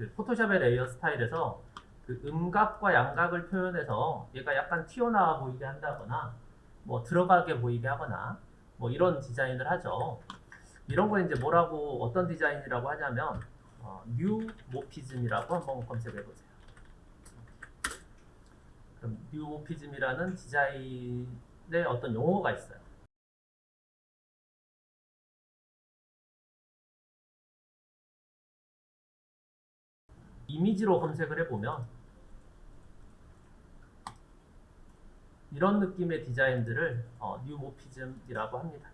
그 포토샵의 layer style에서 그 음각과 양각을 표현해서 얘가 약간 튀어나와 보이게 한다거나 뭐 들어가게 보이게 하거나 뭐 이런 디자인을 하죠. 이런 거 이제 뭐라고 어떤 디자인이라고 하냐면 어, neumorphism이라고 한번 검색해 보세요. 그럼 neumorphism이라는 디자인의 어떤 용어가 있어요. 이미지로 검색을 해보면 이런 느낌의 디자인들을 어, neumorphism이라고 합니다.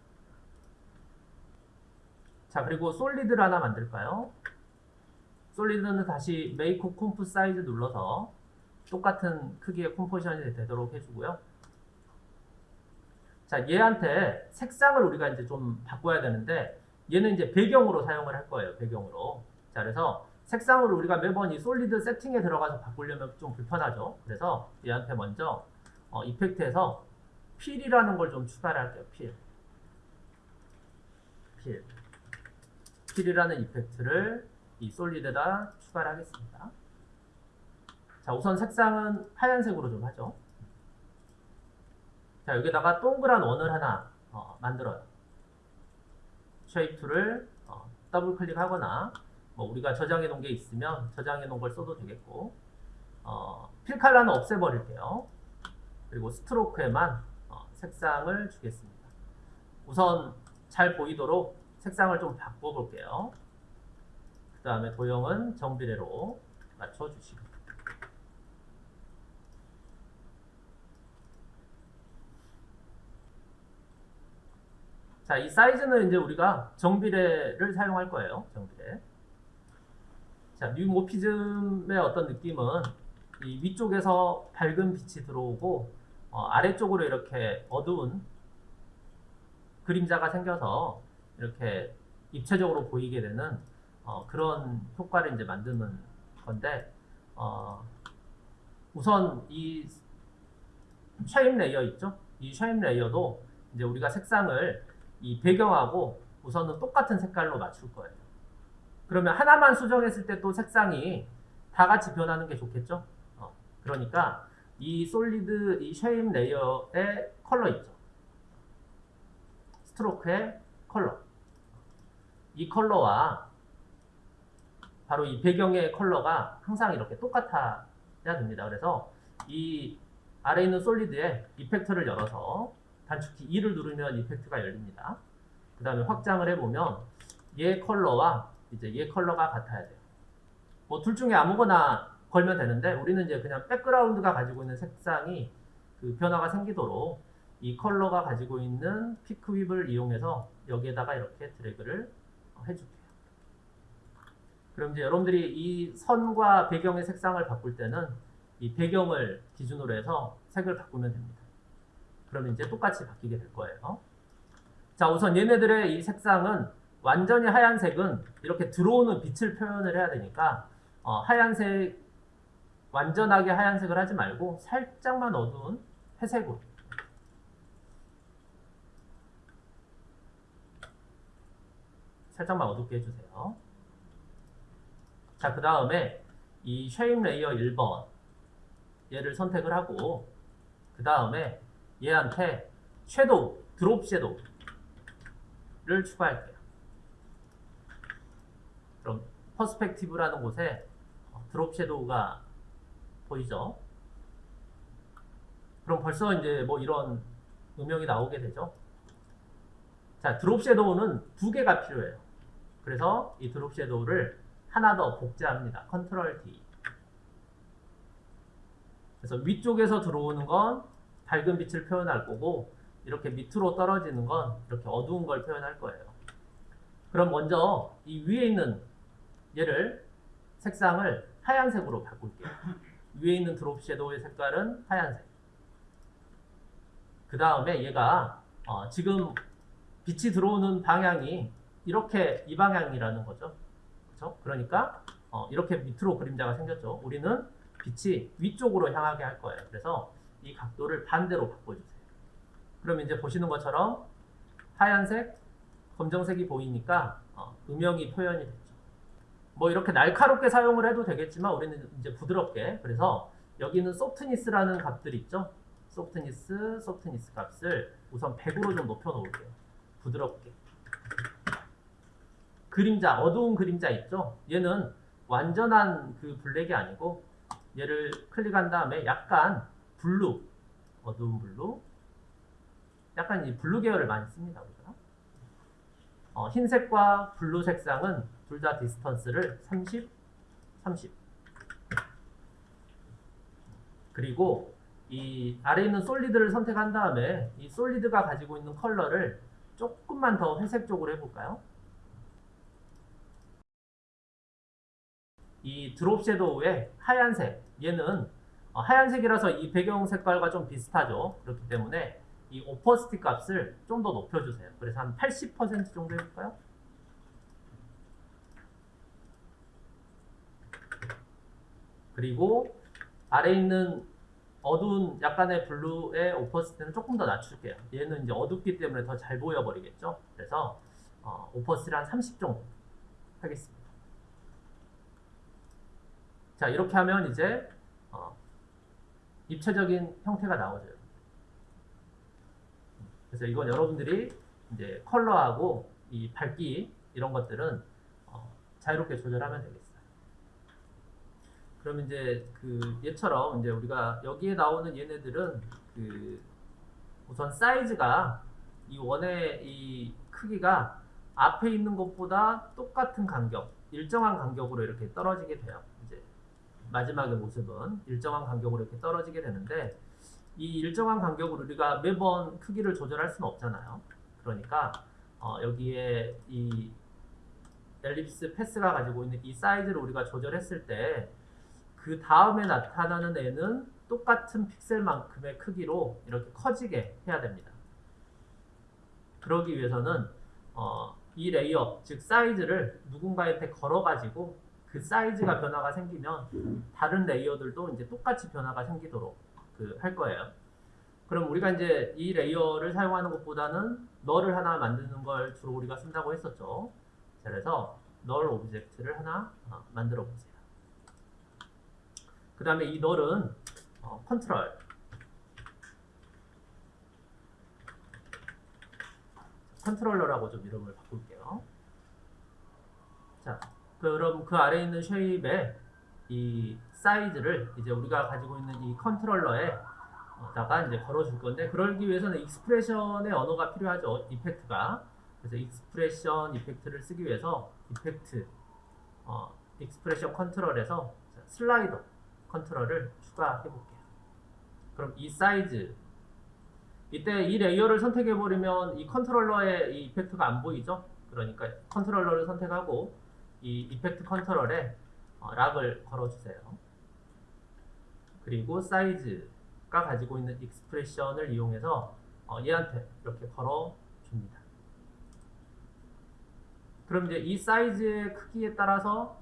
자 그리고 solid를 하나 만들까요? solid는 다시 Make Comp Size 눌러서 똑같은 크기의 composition이 되도록 해주고요. 자 얘한테 색상을 우리가 이제 좀 바꿔야 되는데 얘는 이제 배경으로 사용을 할 거예요. 배경으로. 자 그래서 색상을 우리가 매번 이 solid 세팅에 들어가서 바꾸려면 좀 불편하죠. 그래서 얘한테 먼저 어, effect에서 Fill이라는 걸 좀 추가를 할게요. Fill. Fill. Fill이라는 effect를 이 solid에다 추가를 하겠습니다. 자, 우선 색상은 하얀색으로 좀 하죠. 자, 여기다가 동그란 원을 하나 어, 만들어요. shape tool을 어, 더블 클릭하거나 뭐 우리가 저장해 놓은 게 있으면 저장해 놓은 걸 써도 되겠고 어, fill color는 없애버릴게요. 그리고 stroke에만 어, 색상을 주겠습니다. 우선 잘 보이도록 색상을 좀 바꿔볼게요. 그 다음에 도형은 정비례로 맞춰주시고 자, 이 사이즈는 이제 우리가 정비례를 사용할 거예요. 정비례. 자, 뉴모피즘의 어떤 느낌은 이 위쪽에서 밝은 빛이 들어오고 어, 아래쪽으로 이렇게 어두운 그림자가 생겨서 이렇게 입체적으로 보이게 되는 어, 그런 효과를 이제 만드는 건데 어, 우선 이 shape layer 있죠? 이 shape layer도 이제 우리가 색상을 이 배경하고 우선은 똑같은 색깔로 맞출 거예요. 그러면 하나만 수정했을 때 또 색상이 다 같이 변하는 게 좋겠죠? 어, 그러니까 이 solid, 이 shape layer의 컬러 있죠? stroke의 컬러. 이 컬러와 바로 이 배경의 컬러가 항상 이렇게 똑같아야 됩니다. 그래서 이 아래 있는 솔리드에 이펙터를 열어서 단축키 2를 누르면 이펙트가 열립니다. 그 다음에 확장을 해보면 얘 컬러와 이제 얘 컬러가 같아야 돼요. 뭐 둘 중에 아무거나 걸면 되는데 우리는 이제 그냥 백그라운드가 가지고 있는 색상이 그 변화가 생기도록 이 컬러가 가지고 있는 피크 윕을 이용해서 여기에다가 이렇게 드래그를 해줄게요. 그럼 이제 여러분들이 이 선과 배경의 색상을 바꿀 때는 이 배경을 기준으로 해서 색을 바꾸면 됩니다. 그러면 이제 똑같이 바뀌게 될 거예요. 자, 우선 얘네들의 이 색상은 완전히 하얀색은 이렇게 들어오는 빛을 표현을 해야 되니까 어, 하얀색 완전하게 하얀색을 하지 말고 살짝만 어두운 회색으로 살짝만 어둡게 해주세요. 자, 그 다음에 이 shape layer 1번 얘를 선택을 하고 그 다음에 얘한테 shadow, drop shadow를 추가할게요. 그럼 perspective라는 곳에 drop shadow가 보이죠? 그럼 벌써 이제 뭐 이런 음영이 나오게 되죠. 자, 드롭 섀도우는 두 개가 필요해요. 그래서 이 드롭 섀도우를 하나 더 복제합니다. 컨트롤 D. 그래서 위쪽에서 들어오는 건 밝은 빛을 표현할 거고 이렇게 밑으로 떨어지는 건 이렇게 어두운 걸 표현할 거예요. 그럼 먼저 이 위에 있는 얘를 색상을 하얀색으로 바꿀게요. 위에 있는 드롭 섀도우의 색깔은 하얀색. 그 다음에 얘가 어, 지금 빛이 들어오는 방향이 이렇게 이 방향이라는 거죠. 그렇죠? 그러니까 어, 이렇게 밑으로 그림자가 생겼죠. 우리는 빛이 위쪽으로 향하게 할 거예요. 그래서 이 각도를 반대로 바꿔주세요. 그럼 이제 보시는 것처럼 하얀색, 검정색이 보이니까 어, 음영이 표현이 됐죠. 뭐 이렇게 날카롭게 사용을 해도 되겠지만 우리는 이제 부드럽게 그래서 여기는 softness라는 값들이 있죠. softness, softness 값을 우선 100으로 좀 높여 놓을게요. 부드럽게. 그림자, 어두운 그림자 있죠? 얘는 완전한 그 블랙이 아니고 얘를 클릭한 다음에 약간 블루, 어두운 블루, 약간 이 블루 계열을 많이 씁니다. 우리가. 어, 흰색과 블루 색상은 둘 다 distance를 30, 30. 그리고 이 아래 있는 solid를 선택한 다음에 이 solid가 가지고 있는 컬러를 조금만 더 회색 쪽으로 해볼까요? 이 drop shadow의 하얀색 얘는 어, 하얀색이라서 이 배경 색깔과 좀 비슷하죠. 그렇기 때문에 이 오퍼스티 값을 좀 더 높여주세요. 그래서 한 80% 정도 해볼까요? 그리고 아래 있는 어두운 약간의 블루의 오퍼스티는 조금 더 낮출게요. 얘는 이제 어둡기 때문에 더 잘 보여버리겠죠. 그래서 어, 오퍼스티를 한 30 정도 하겠습니다. 자 이렇게 하면 이제 어, 입체적인 형태가 나오죠. 그래서 이건 여러분들이 이제 컬러하고 이 밝기 이런 것들은 어, 자유롭게 조절하면 되겠어요. 그럼 이제 그 얘처럼 이제 우리가 여기에 나오는 얘네들은 그 우선 사이즈가 이 원의 이 크기가 앞에 있는 것보다 똑같은 간격, 일정한 간격으로 이렇게 떨어지게 돼요. 마지막의 모습은 일정한 간격으로 이렇게 떨어지게 되는데 이 일정한 간격으로 우리가 매번 크기를 조절할 수는 없잖아요. 그러니까 어, 여기에 이 ellipse path가 가지고 있는 이 사이즈를 우리가 조절했을 때 그 다음에 나타나는 애는 똑같은 픽셀만큼의 크기로 이렇게 커지게 해야 됩니다. 그러기 위해서는 어, 이 layer, 즉 사이즈를 누군가한테 걸어가지고 그 사이즈가 변화가 생기면 다른 layer들도 이제 똑같이 변화가 생기도록 그 할 거예요. 그럼 우리가 이제 이 layer를 사용하는 것보다는 null을 하나 만드는 걸 주로 우리가 쓴다고 했었죠. 자, 그래서 null object를 하나 어, 만들어 보세요. 그 다음에 이 null은 어, control controller라고 좀 이름을 바꿀게요. 자, 그럼 그 아래에 있는 shape의 이 사이즈를 이제 우리가 가지고 있는 이 controller에 다가 이제 걸어줄 건데 그러기 위해서는 expression의 언어가 필요하죠. effect가. 그래서 expression effect를 쓰기 위해서 effect 어, expression control에서 slider control을 추가해 볼게요. 그럼 이 사이즈 이때 이 layer를 선택해 버리면 이 controller의 이 effect가 안 보이죠? 그러니까 controller를 선택하고 이 effect control에 어, lock을 걸어주세요. 그리고 사이즈가 가지고 있는 expression을 이용해서 어, 얘한테 이렇게 걸어줍니다. 그럼 이제 이 사이즈의 크기에 따라서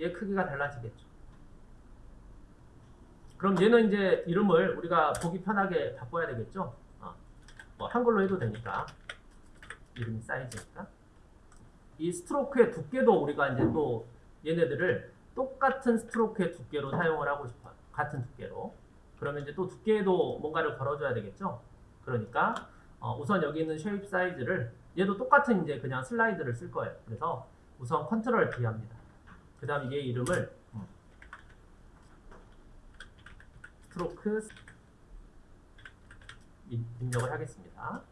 얘 크기가 달라지겠죠. 그럼 얘는 이제 이름을 우리가 보기 편하게 바꿔야 되겠죠. 어, 뭐 한글로 해도 되니까 이름이 사이즈니까. 이 stroke의 두께도 우리가 이제 또 얘네들을 똑같은 stroke의 두께로 사용을 하고 싶어요. 같은 두께로. 그러면 이제 또 두께에도 뭔가를 걸어줘야 되겠죠. 그러니까 어, 우선 여기 있는 shape size를 얘도 똑같은 이제 그냥 슬라이드를 쓸 거예요. 그래서 우선 Control D 합니다. 그 다음 얘 이름을 음, stroke 입력을 하겠습니다.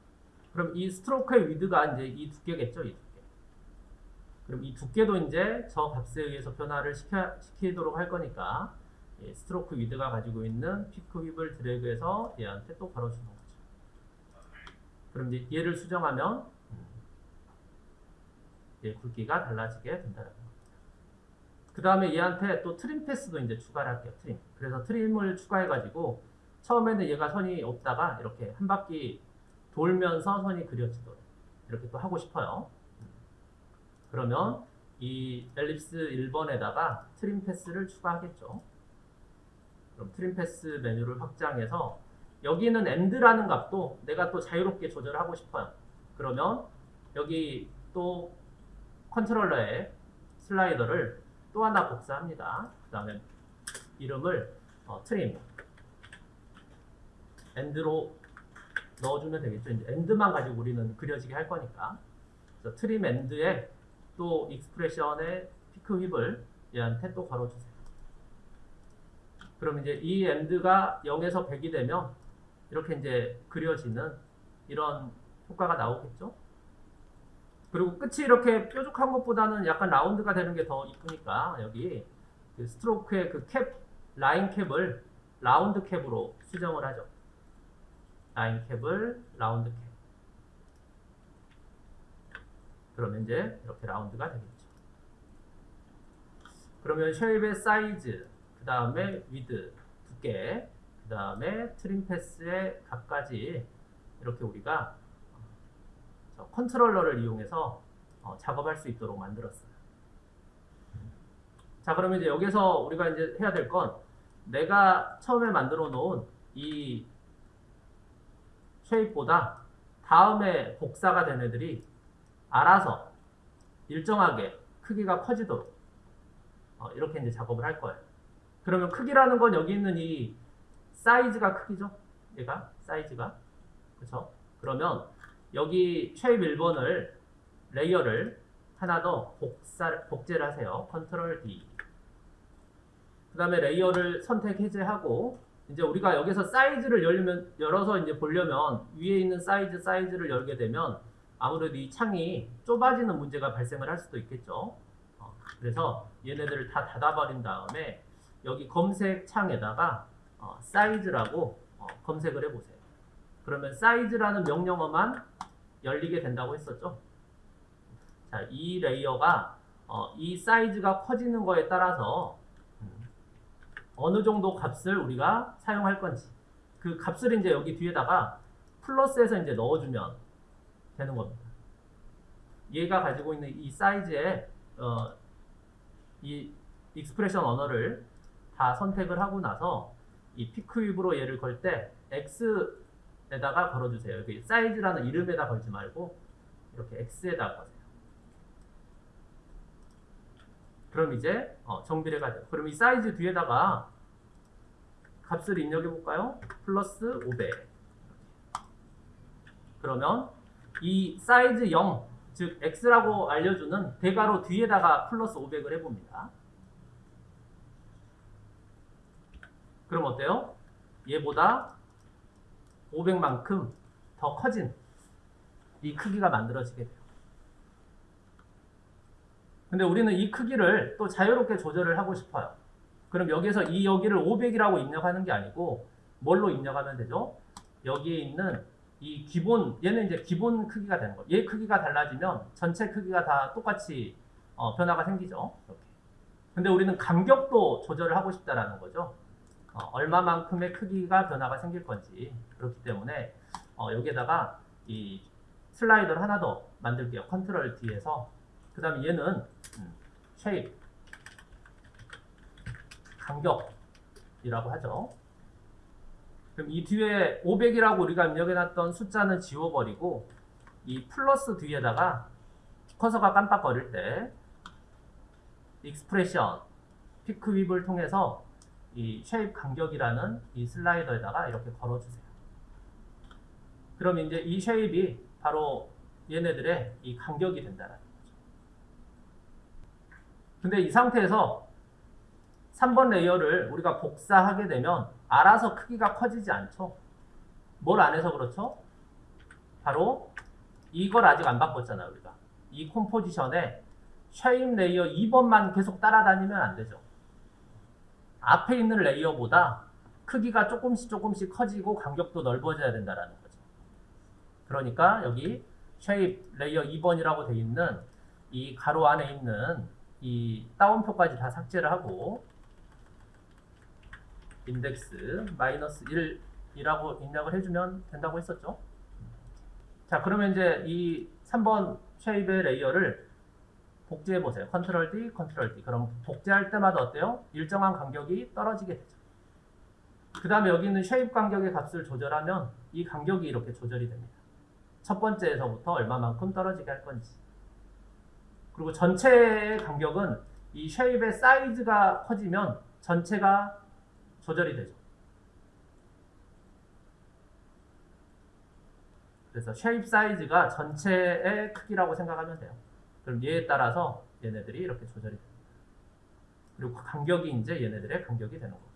그럼 이 stroke의 width가 이제 이 두께겠죠, 이 두께. 그럼 이 두께도 이제 저 값에 의해서 변화를 시켜, 시키도록 할 거니까 예, stroke width가 가지고 있는 pick whip을 드래그해서 얘한테 또 걸어주는 거죠. 그럼 이제 얘를 수정하면 음, 얘 굵기가 달라지게 된다는 겁니다. 그 다음에 얘한테 또 trim path도 이제 추가를 할게요. trim. 그래서 trim을 추가해가지고 처음에는 얘가 선이 없다가 이렇게 한 바퀴 돌면서 선이 그려지도록 이렇게 또 하고 싶어요. 그러면 이 ellipse 1번에다가 trim path를 추가하겠죠. 그럼 trim path 메뉴를 확장해서 여기는 end라는 값도 내가 또 자유롭게 조절하고 싶어요. 그러면 여기 또 컨트롤러에 슬라이더를 또 하나 복사합니다. 그 다음에 이름을 어, trim end로 넣어주면 되겠죠. 이제 end만 가지고 우리는 그려지게 할 거니까. 트림 end에 또 익스프레션의 피크 힙을 얘한테 또 걸어주세요. 그럼 이제 이 end가 0에서 100이 되면 이렇게 이제 그려지는 이런 효과가 나오겠죠. 그리고 끝이 이렇게 뾰족한 것보다는 약간 라운드가 되는 게 더 이쁘니까 여기 그 스트로크의 그 cap, line cap을 round cap으로 수정을 하죠. line cap을 round cap. 그러면 이제 이렇게 라운드가 되겠죠. 그러면 shape의 사이즈, 그 다음에 width, 두께, 그 다음에 trim path의 각까지 이렇게 우리가 저 컨트롤러를 이용해서 어, 작업할 수 있도록 만들었어요. 자, 그러면 이제 여기서 우리가 이제 해야 될 건 내가 처음에 만들어 놓은 이 shape보다 다음에 복사가 된 애들이 알아서 일정하게 크기가 커지도록 어, 이렇게 이제 작업을 할 거예요. 그러면 크기라는 건 여기 있는 이 사이즈가 크기죠? 얘가 사이즈가 그렇죠? 그러면 여기 shape 1번을 layer를 하나 더 복사, 복제를 하세요. control D 그 다음에 layer를 선택 해제하고 이제 우리가 여기서 사이즈를 열면, 열어서 이제 보려면 위에 있는 사이즈 사이즈를 열게 되면 아무래도 이 창이 좁아지는 문제가 발생을 할 수도 있겠죠. 어, 그래서 얘네들을 다 닫아버린 다음에 여기 검색 창에다가 어, 사이즈라고 어, 검색을 해보세요. 그러면 사이즈라는 명령어만 열리게 된다고 했었죠. 자, 이 레이어가 어, 이 사이즈가 커지는 거에 따라서 음, 어느 정도 값을 우리가 사용할 건지 그 값을 이제 여기 뒤에다가 플러스해서 이제 넣어주면 되는 겁니다. 얘가 가지고 있는 이 사이즈에 어, 이 expression 언어를 다 선택을 하고 나서 이 pick whip으로 얘를 걸 때 x에다가 걸어주세요. 여기 사이즈라는 이름에다 걸지 말고 이렇게 x에다 거세요. 그럼 이제 어, 정비례가 돼요. 그럼 이 사이즈 뒤에다가 값을 입력해 볼까요? 플러스 500. 그러면 이 사이즈 0, 즉 x라고 알려주는 대괄호 뒤에다가 플러스 500을 해봅니다. 그럼 어때요? 얘보다 500만큼 더 커진 이 크기가 만들어지게 돼요. 근데 우리는 이 크기를 또 자유롭게 조절을 하고 싶어요. 그럼 여기서 이 여기를 500이라고 입력하는 게 아니고 뭘로 입력하면 되죠? 여기에 있는 이 기본 얘는 이제 기본 크기가 되는 거예요. 얘 크기가 달라지면 전체 크기가 다 똑같이 어, 변화가 생기죠. 이렇게. 근데 우리는 간격도 조절을 하고 싶다라는 거죠. 어, 얼마만큼의 크기가 변화가 생길 건지 그렇기 때문에 어, 여기에다가 이 슬라이더를 하나 더 만들게요. 컨트롤 D에서 그 다음에 얘는 음, shape 간격이라고 하죠. 그럼 이 뒤에 500이라고 우리가 입력해놨던 숫자는 지워버리고 이 플러스 뒤에다가 커서가 깜빡거릴 때 expression pick whip을 통해서 이 shape 간격이라는 이 슬라이더에다가 이렇게 걸어주세요. 그럼 이제 이 shape이 바로 얘네들의 이 간격이 된다는 거죠. 근데 이 상태에서 3번 layer를 우리가 복사하게 되면 알아서 크기가 커지지 않죠. 뭘 안 해서 그렇죠? 바로 이걸 아직 안 바꿨잖아요, 우리가. 이 composition에 shape layer 2번만 계속 따라다니면 안 되죠. 앞에 있는 layer보다 크기가 조금씩 조금씩 커지고 간격도 넓어져야 된다는 거죠. 그러니까 여기 shape layer 2번이라고 돼 있는 이 가로 안에 있는 이 따옴표까지 다 삭제를 하고 index 마이너스 1이라고 입력을 해주면 된다고 했었죠. 자 그러면 이제 이 3번 shape의 layer를 복제해 보세요. control D, control D. 그럼 복제할 때마다 어때요? 일정한 간격이 떨어지게 되죠. 그 다음에 여기 있는 쉐입 간격의 값을 조절하면 이 간격이 이렇게 조절이 됩니다. 첫 번째에서부터 얼마만큼 떨어지게 할 건지. 그리고 전체의 간격은 이 쉐입의 사이즈가 커지면 전체가 조절이 되죠. 그래서 쉐입 사이즈가 전체의 크기라고 생각하면 돼요. 그럼 얘에 따라서 얘네들이 이렇게 조절이 됩니다. 그리고 그 간격이 이제 얘네들의 간격이 되는 겁니다.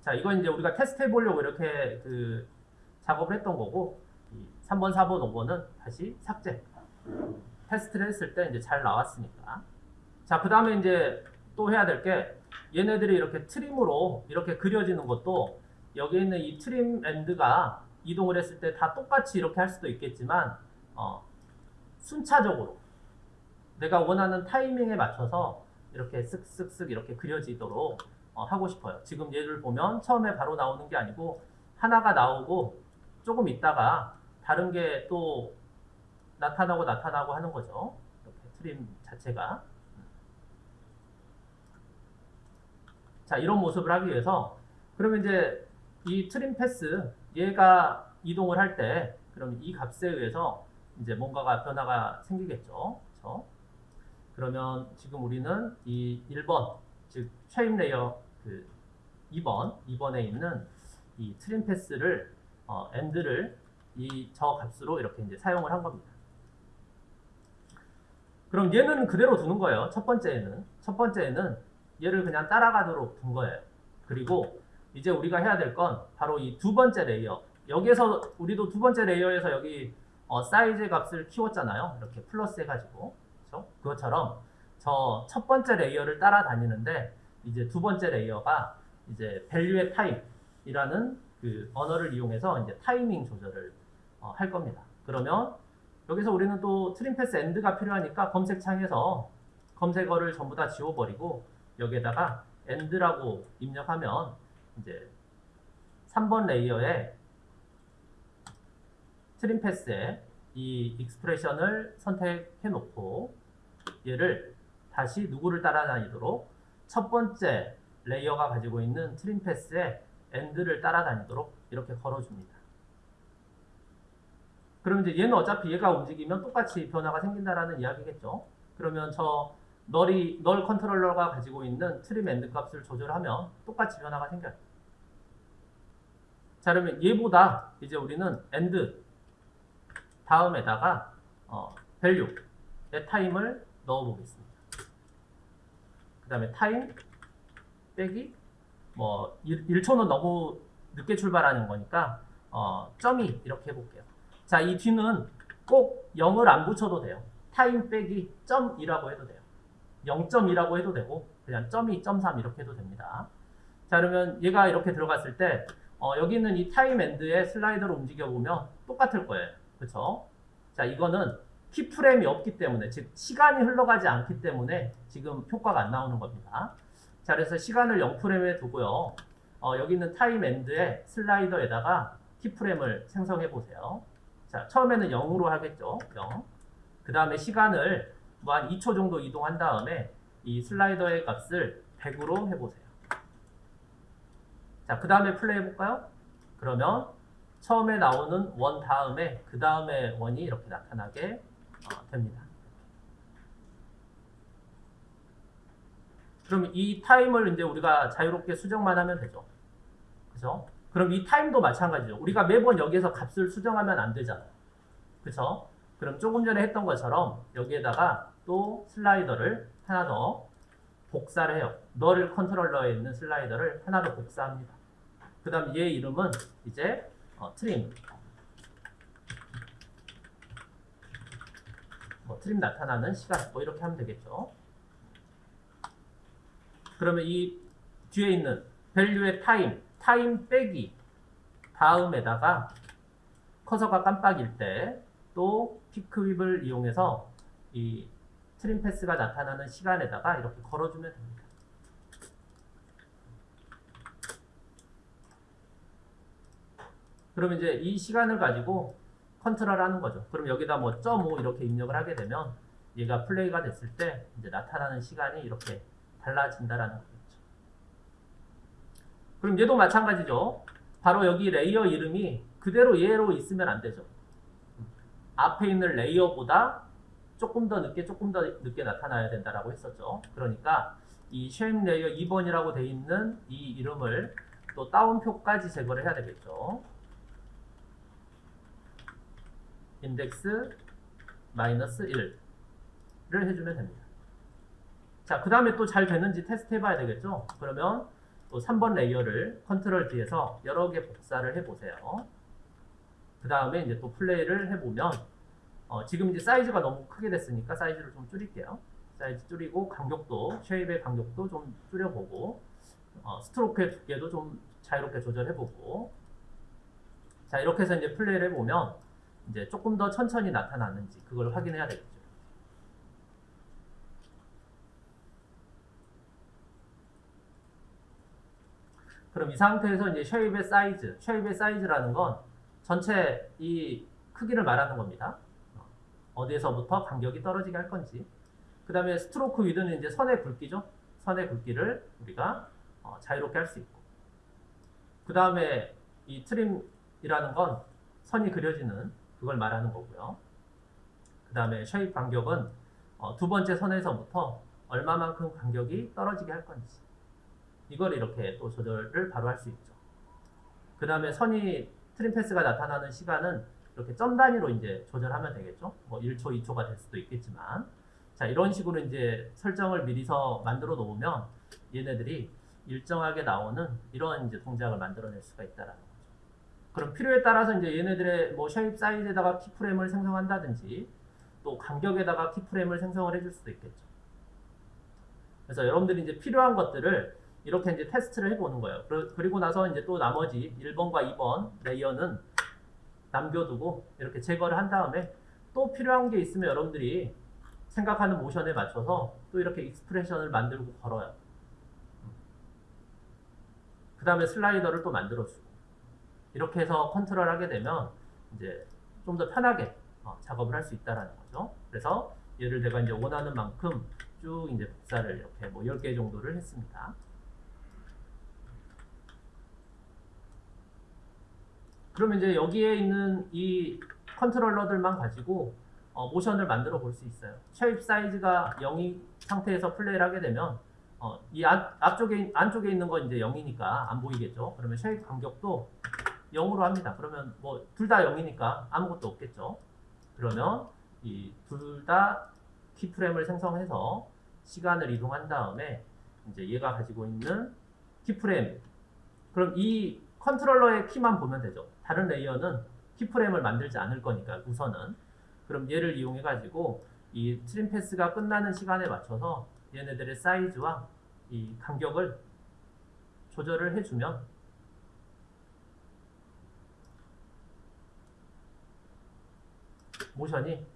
자, 이건 이제 우리가 테스트 해보려고 이렇게 그 작업을 했던 거고, 이 3번, 4번, 5번은 다시 삭제. 테스트를 했을 때 이제 잘 나왔으니까. 자, 그 다음에 이제 또 해야 될 게, 얘네들이 이렇게 trim으로 이렇게 그려지는 것도, 여기 있는 이 trim end가 이동을 했을 때 다 똑같이 이렇게 할 수도 있겠지만, 어, 순차적으로 내가 원하는 타이밍에 맞춰서 이렇게 쓱쓱쓱 이렇게 그려지도록 어, 하고 싶어요. 지금 얘를 보면 처음에 바로 나오는 게 아니고 하나가 나오고 조금 있다가 다른 게 또 나타나고 나타나고 하는 거죠. 이렇게 트림 자체가. 자, 이런 모습을 하기 위해서 그러면 이제 이 trim path 얘가 이동을 할 때 그럼 이 값에 의해서 이제 뭔가가 변화가 생기겠죠. 그렇죠? 그러면 지금 우리는 이 1번 즉 shape layer 그 2번 2번에 있는 이 trim path를 어, end를 이 저 값으로 이렇게 이제 사용을 한 겁니다. 그럼 얘는 그대로 두는 거예요. 첫 번째에는 첫 번째에는 얘를 그냥 따라가도록 둔 거예요. 그리고 이제 우리가 해야 될 건 바로 이 두 번째 layer. 여기서 우리도 두 번째 layer에서 여기 어, 사이즈 값을 키웠잖아요. 이렇게 플러스 해가지고 그렇죠? 그것처럼 저 첫 번째 layer를 따라다니는데 이제 두 번째 layer가 이제 value at time이라는 그 언어를 이용해서 이제 타이밍 조절을 어, 할 겁니다. 그러면 여기서 우리는 또 trim path end가 필요하니까 검색창에서 검색어를 전부 다 지워버리고 여기에다가 end라고 입력하면 이제 3번 layer에 trim path에 이 expression을 선택해 놓고 얘를 다시 누구를 따라다니도록 첫 번째 layer가 가지고 있는 trim path에 end를 따라다니도록 이렇게 걸어줍니다. 그럼 이제 얘는 어차피 얘가 움직이면 똑같이 변화가 생긴다라는 이야기겠죠. 그러면 저 null이 null 컨트롤러가 가지고 있는 trim end 값을 조절하면 똑같이 변화가 생겨요. 자 그러면 얘보다 이제 우리는 end 다음에다가 어, value의 time을 넣어 보겠습니다. 그 다음에 time 빼기 뭐 1, 초는 너무 늦게 출발하는 거니까 어, 점이 이렇게 해볼게요. 자, 이 뒤는 꼭 0을 안 붙여도 돼요. time 빼기 점이라고 해도 돼요. 0.2라고 해도 되고 그냥 점이 .3 이렇게 해도 됩니다. 자, 그러면 얘가 이렇게 들어갔을 때 어, 여기 있는 이 time end의 슬라이더를 움직여 보면 똑같을 거예요. 그렇죠? 자, 이거는 keyframe이 없기 때문에 즉 시간이 흘러가지 않기 때문에 지금 효과가 안 나오는 겁니다. 자, 그래서 시간을 0프레임에 두고요. 어, 여기 있는 time end의 슬라이더에다가 keyframe을 생성해 보세요. 자, 처음에는 0으로 하겠죠. 0. 그 다음에 시간을 뭐 한 2초 정도 이동한 다음에 이 슬라이더의 값을 100으로 해보세요. 자, 그 다음에 플레이 해볼까요? 그러면 처음에 나오는 원 다음에 그 다음에 원이 이렇게 나타나게 어, 됩니다. 그럼 이 time을 이제 우리가 자유롭게 수정만 하면 되죠. 그죠? 그럼 이 time도 마찬가지죠. 우리가 매번 여기에서 값을 수정하면 안 되잖아요. 그죠? 그럼 조금 전에 했던 것처럼 여기에다가 또 슬라이더를 하나 더 복사를 해요. null 컨트롤러에 있는 슬라이더를 하나 더 복사합니다. 그 다음 얘 이름은 이제 어, trim 뭐 trim 나타나는 시간 뭐 이렇게 하면 되겠죠. 그러면 이 뒤에 있는 value의 time, time 빼기 다음에다가 커서가 깜빡일 때 또 pick whip을 이용해서 이 trim path가 나타나는 시간에다가 이렇게 걸어주면 됩니다. 그럼 이제 이 시간을 가지고 컨트롤 하는 거죠. 그럼 여기다 뭐 .5 이렇게 입력을 하게 되면 얘가 플레이가 됐을 때 이제 나타나는 시간이 이렇게 달라진다라는 거예요. 그럼 얘도 마찬가지죠. 바로 여기 레이어 이름이 그대로 얘로 있으면 안 되죠. 앞에 있는 레이어보다 조금 더 늦게 조금 더 늦게 나타나야 된다라고 했었죠. 그러니까 이 shape layer 2번이라고 돼 있는 이 이름을 또 따옴표까지 제거를 해야 되겠죠. 인덱스 마이너스 1를 해주면 됩니다. 자, 그 다음에 또 잘 되는지 테스트 해봐야 되겠죠? 그러면 또 3번 레이어를 컨트롤 D에서 여러 개 복사를 해보세요. 그 다음에 이제 또 플레이를 해보면 어, 지금 이제 사이즈가 너무 크게 됐으니까 사이즈를 좀 줄일게요. 사이즈 줄이고 간격도, shape의 간격도 좀 줄여보고 어, 스트로크의 두께도 좀 자유롭게 조절해보고 자 이렇게 해서 이제 플레이를 해보면 이제 조금 더 천천히 나타나는지 그걸 확인해야 되겠죠. 그럼 이 상태에서 이제 shape의 사이즈, shape의 사이즈라는 건 전체 이 크기를 말하는 겁니다. 어디에서부터 간격이 떨어지게 할 건지. 그 다음에 stroke width는 이제 선의 굵기죠. 선의 굵기를 우리가 어, 자유롭게 할 수 있고. 그 다음에 이 trim이라는 건 선이 그려지는 그걸 말하는 거고요. 그 다음에 shape 간격은 어, 두 번째 선에서부터 얼마만큼 간격이 떨어지게 할 건지. 이걸 이렇게 또 조절을 바로 할 수 있죠. 그 다음에 선이 trim path가 나타나는 시간은 이렇게 점 단위로 이제 조절하면 되겠죠. 뭐 1초, 2초가 될 수도 있겠지만. 자, 이런 식으로 이제 설정을 미리서 만들어 놓으면 얘네들이 일정하게 나오는 이런 이제 동작을 만들어낼 수가 있다라는 거죠. 그럼 필요에 따라서 이제 얘네들의 뭐 쉐입 사이즈에다가 키프레임을 생성한다든지 또 간격에다가 키프레임을 생성을 해줄 수도 있겠죠. 그래서 여러분들이 이제 필요한 것들을 이렇게 이제 테스트를 해보는 거예요. 그리고 나서 이제 또 나머지 1번과 2번 레이어는 남겨두고 이렇게 제거를 한 다음에 또 필요한 게 있으면 여러분들이 생각하는 모션에 맞춰서 또 이렇게 expression을 만들고 걸어요. 그 다음에 슬라이더를 또 만들어주고 이렇게 해서 컨트롤 하게 되면 이제 좀 더 편하게 어, 작업을 할 수 있다라는 거죠. 그래서 얘를 내가 이제 원하는 만큼 쭉 이제 복사를 이렇게 뭐 10개 정도를 했습니다. 그러면 이제 여기에 있는 이 컨트롤러들만 가지고 어, 모션을 만들어 볼 수 있어요. shape 사이즈가 0이 상태에서 플레이를 하게 되면 어, 이 앞, 앞쪽에 안쪽에 있는 건 이제 0이니까 안 보이겠죠. 그러면 shape 간격도 0으로 합니다. 그러면 뭐 둘 다 0이니까 아무것도 없겠죠. 그러면 이 둘 다 keyframe을 생성해서 시간을 이동한 다음에 이제 얘가 가지고 있는 keyframe 그럼 이 컨트롤러의 키만 보면 되죠. 다른 레이어는 keyframe을 만들지 않을 거니까 우선은 그럼 얘를 이용해 가지고 이 trim path가 끝나는 시간에 맞춰서 얘네들의 사이즈와 이 간격을 조절을 해주면 모션이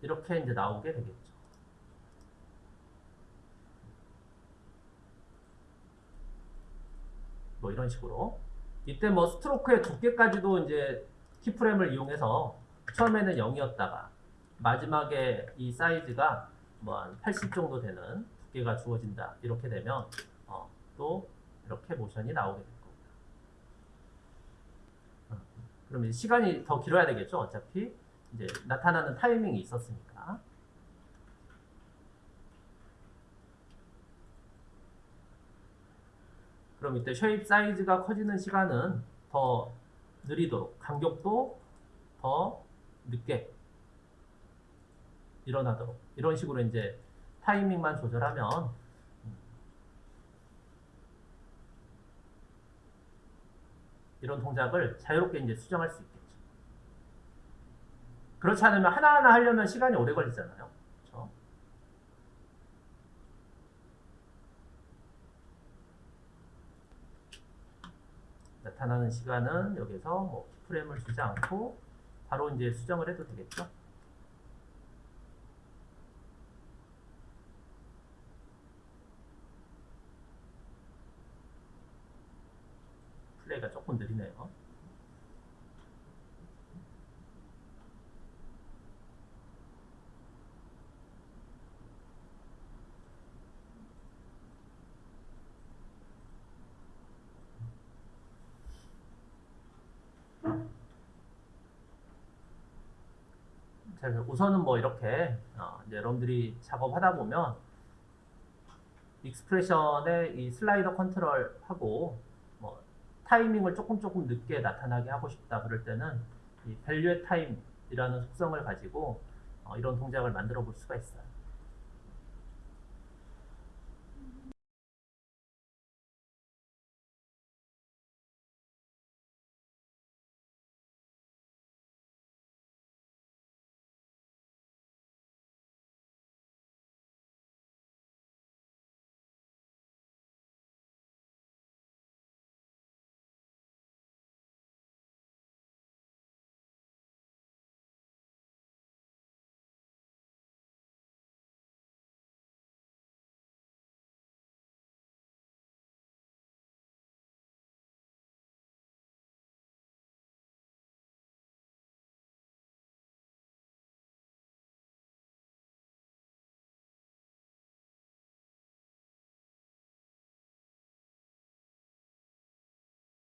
이렇게 이제 나오게 되겠죠. 뭐 이런 식으로 이때 뭐 스트로크의 두께까지도 이제 키프레임을 이용해서 처음에는 0이었다가 마지막에 이 사이즈가 뭐 한 80 정도 되는 두께가 주어진다. 이렇게 되면 어, 또 이렇게 모션이 나오게 될 겁니다. 어, 그러면 시간이 더 길어야 되겠죠? 어차피 이제 나타나는 타이밍이 있었으니까 그럼 이때 쉐입 사이즈가 커지는 시간은 더 느리도록 간격도 더 늦게 일어나도록 이런 식으로 이제 타이밍만 조절하면 이런 동작을 자유롭게 이제 수정할 수 있겠죠. 그렇지 않으면 하나하나 하려면 시간이 오래 걸리잖아요. 그렇죠? 나타나는 시간은 여기서 뭐 프레임을 주지 않고 바로 이제 수정을 해도 되겠죠. 플레이가 조금 느리네요. 자, 우선은 뭐 이렇게 어, 이제 여러분들이 작업하다 보면 expression의 이 슬라이더 컨트롤하고 뭐 타이밍을 조금 조금 늦게 나타나게 하고 싶다 그럴 때는 이 value의 time이라는 속성을 가지고 어, 이런 동작을 만들어 볼 수가 있어요.